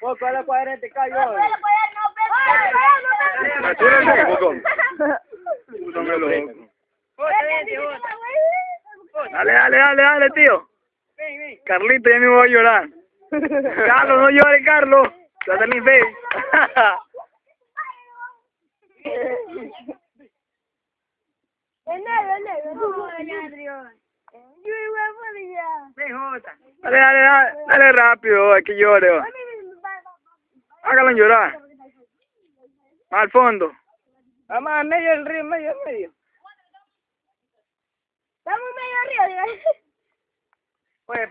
Poco a la 40 cayó. ¿Tú eres el poco? Dale, dale, dale, dale, tío. Carlito, ya me voy a llorar. Carlos, no llores, Carlos. Te hace el Dale, dale, dale, dale rápido, hay que llore. va. Hágalo llorar. Al fondo. Vamos a medio del río, medio, medio. Estamos medio arriba, Pues,